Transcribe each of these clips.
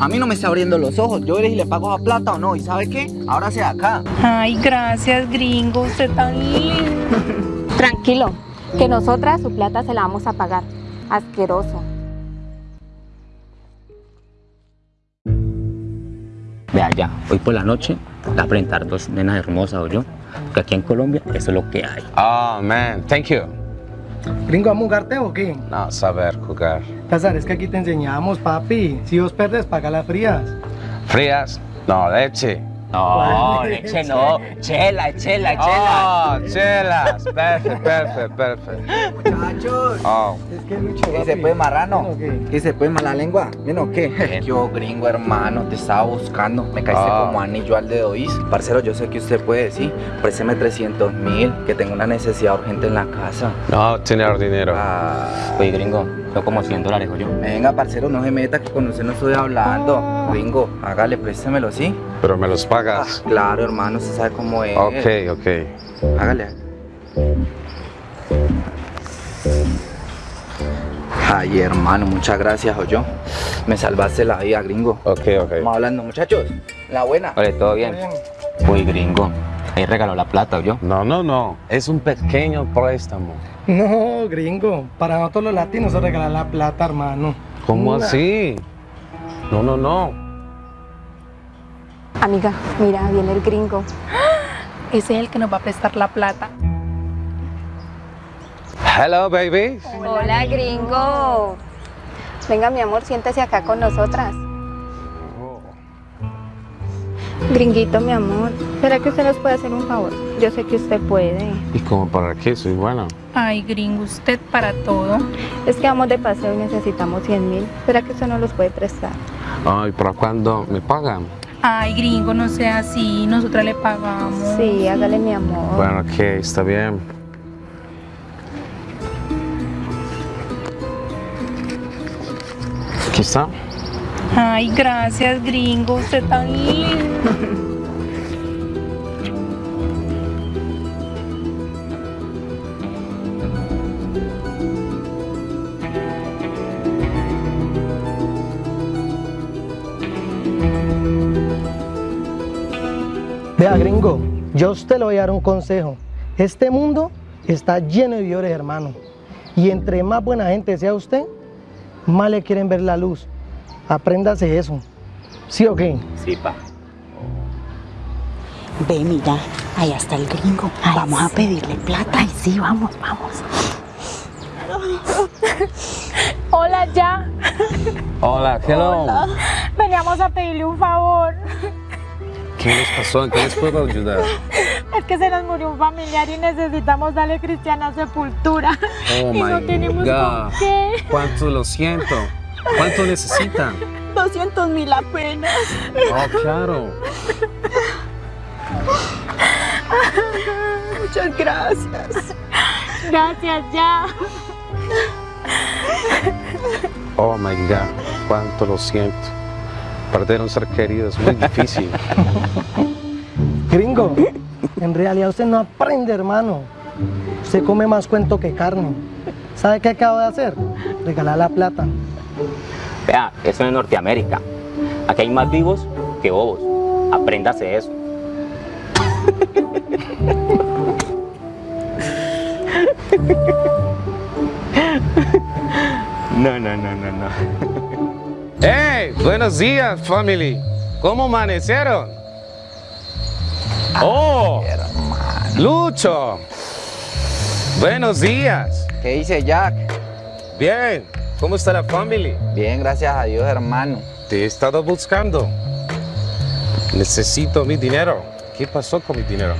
A mí no me está abriendo los ojos. Yo veré si le pago a plata o no. ¿Y sabe qué? Ahora sea acá. Ay, gracias, gringo. Usted tan lindo. Tranquilo, que nosotras su plata se la vamos a pagar. Asqueroso. Vea ya, hoy por la noche va a presentar dos nenas hermosas o yo. Porque aquí en Colombia eso es lo que hay. Oh, man, thank you. Gringo, ¿vamos a jugarte o qué? No, saber jugar. César, es que aquí te enseñamos, papi. Si vos perdes, paga las frías. Frías, no, leche. No, leche no, chela, chela, chela. Oh, chelas. Perfect, perfect, perfect. Muchachos. Oh, Es que Lucho, ¿Qué se puede marrano? ¿Qué se puede mala lengua? ¿Bien o qué? Yo, gringo hermano, te estaba buscando. Me caíste Ah. como anillo al dedo, ¿oís? Parcero, yo sé que usted puede, sí. Présteme 300 mil, que tengo una necesidad urgente en la casa. no tener dinero. Ah. Oye, gringo, son como 100 dólares yo. Venga, parcero, no se meta, que con usted no estoy hablando. Gringo, hágale, préstemelo, ¿sí? Pero me los Ah, pagas. claro, hermano, usted sabe cómo es. Ok, ok. Hágale. Ay, hermano, muchas gracias, yo. Me salvaste la vida, gringo. Ok, ok. Vamos hablando, muchachos. La buena. Oye, ¿todo bien? Uy, gringo, ahí regaló la plata o yo. No, no, no. Es un pequeño préstamo. No, gringo. Para nosotros los latinos se regala la plata, hermano. ¿Cómo Una. así? No, no, no. Amiga, mira, viene el gringo. Ese es el que nos va a prestar la plata. Hello, baby. Hola, gringo. Venga, mi amor, siéntese acá con nosotras. Gringuito, mi amor, ¿será que usted nos puede hacer un favor? Yo sé que usted puede. ¿Y cómo para qué? Soy bueno. Ay, gringo, usted para todo. Es que vamos de paseo y necesitamos 100 mil. ¿Será que usted nos los puede prestar? Ay, ¿para cuándo me pagan? Ay, gringo, no sea así. Nosotras le pagamos. Sí, hágale, mi amor. Bueno, ok, está bien. Aquí está. Ay, gracias, gringo. Usted tan lindo. Vea, gringo, yo a usted le voy a dar un consejo. Este mundo está lleno de vividores, hermano. Y entre más buena gente sea usted, más le quieren ver la luz. Apréndase eso. ¿Sí o qué? Sí, pa. Ve, mira, allá está el gringo. vamos a pedirle plata. Ay, sí, vamos, vamos. Hola, ya. Hola, hello. Veníamos a pedirle un favor. ¿Qué les pasó? ¿En qué les puedo ayudar? Es que se nos murió un familiar y necesitamos darle cristiana sepultura. Oh y no my tenemos God. con qué. ¿Cuánto lo siento? ¿Cuánto necesitan? 200 mil apenas. Oh, claro. Muchas gracias. Gracias, ya. Oh my God. Cuánto lo siento. Perder un ser querido es muy difícil. Gringo, en realidad usted no aprende, hermano. Usted come más cuento que carne. ¿Sabe qué acabo de hacer? Regalar la plata. Vea, eso es Norteamérica. Aquí hay más vivos que bobos. Apréndase eso. No, no, no, no, no. ¡Hey! Buenos días, family. ¿Cómo amanecieron? ¡Oh! ¡Lucho! Buenos días. ¿Qué dice Jack? Bien. ¿Cómo está la family? Bien, gracias a Dios, hermano. Te he estado buscando. Necesito mi dinero. ¿Qué pasó con mi dinero?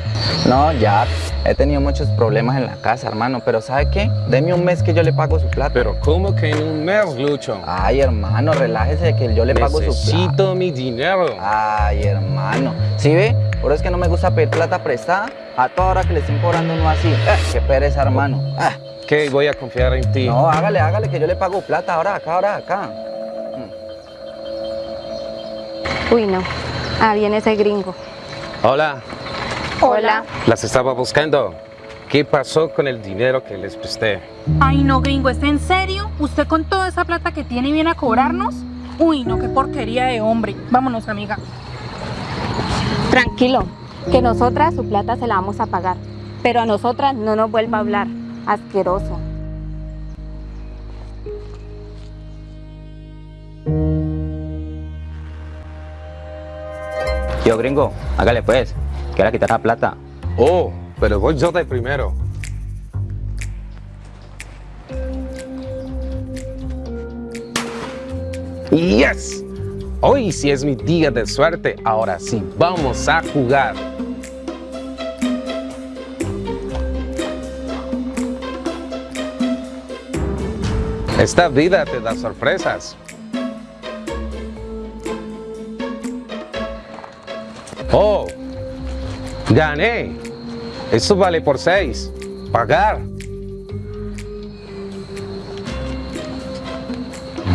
No, Jack, he tenido muchos problemas en la casa, hermano, pero ¿sabe qué? Deme un mes que yo le pago su plata. Pero ¿cómo que en un mes, Lucho? Ay, hermano, relájese que yo le pago su plata. Necesito mi dinero. Ay, hermano. ¿Sí ve? Por eso es que no me gusta pedir plata prestada a toda hora que le estén cobrando uno así. Eh, qué pereza, hermano. Ah, ¿Qué? Voy a confiar en ti. no, hágale, hágale que yo le pago plata ahora, acá, ahora, acá. Uy, no. Ah, viene ese gringo. Hola. Hola. Las estaba buscando. ¿Qué pasó con el dinero que les presté? Ay, no, gringo, ¿es en serio? ¿Usted con toda esa plata que tiene viene a cobrarnos? Uy, no, qué porquería de hombre. Vámonos, amiga. Tranquilo, que nosotras su plata se la vamos a pagar. Pero a nosotras no nos vuelva a hablar. Asqueroso. Yo, gringo, hágale pues, que quitar la plata. Oh, pero voy yo de primero. Yes. Hoy sí es mi día de suerte. Ahora sí, vamos a jugar. Esta vida te da sorpresas. Oh, gané. Esto vale por seis. Pagar.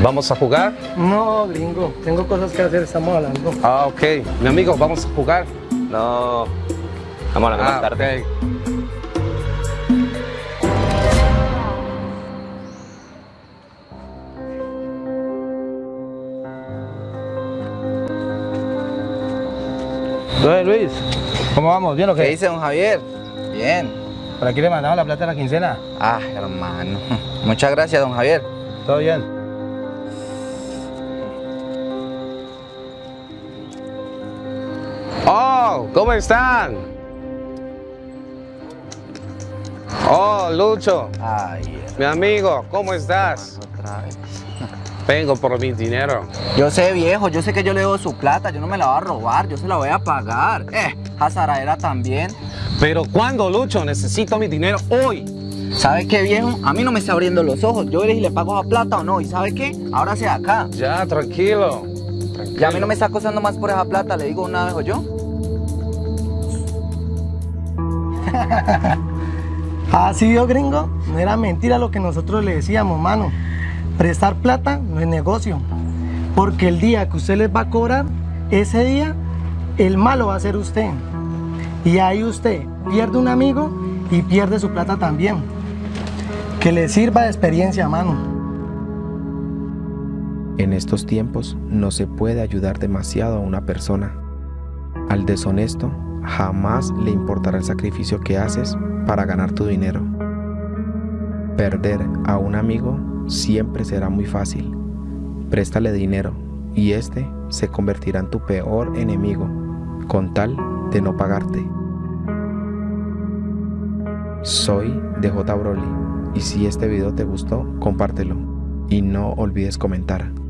¿Vamos a jugar? No, gringo, tengo cosas que hacer, estamos hablando. Ah, ok. Mi amigo, ¿vamos a jugar? No, vamos a hablar más Ah, tarde. ok. Entonces, Luis, ¿cómo vamos? ¿Bien o ¿Qué qué? dice don Javier? Bien. ¿Para aquí le mandamos la plata de la quincena? Ah, hermano. Muchas gracias, don Javier. ¿Todo bien? Oh, ¿cómo están? Oh, Lucho, Ay, mi amigo, ¿cómo estás? otra vez. Vengo por mi dinero. Yo sé, viejo, yo sé que yo le debo su plata, yo no me la voy a robar, yo se la voy a pagar. Eh, era también. Pero ¿cuándo, Lucho? Necesito mi dinero hoy. ¿Sabe qué, viejo? A mí no me está abriendo los ojos. Yo veré si le pago esa plata o no. ¿Y sabe qué? Ahora sea acá. Ya, tranquilo. Ya a mí no me está acosando más por esa plata, le digo una vez o yo. Así vio, gringo, no era mentira lo que nosotros le decíamos, mano. Prestar plata no es negocio. Porque el día que usted les va a cobrar, ese día, el malo va a ser usted. Y ahí usted pierde un amigo y pierde su plata también. Que le sirva de experiencia, mano. En estos tiempos no se puede ayudar demasiado a una persona. Al deshonesto jamás le importará el sacrificio que haces para ganar tu dinero. Perder a un amigo siempre será muy fácil. Préstale dinero y este se convertirá en tu peor enemigo con tal de no pagarte. Soy DJ Broly y si este video te gustó, compártelo y no olvides comentar.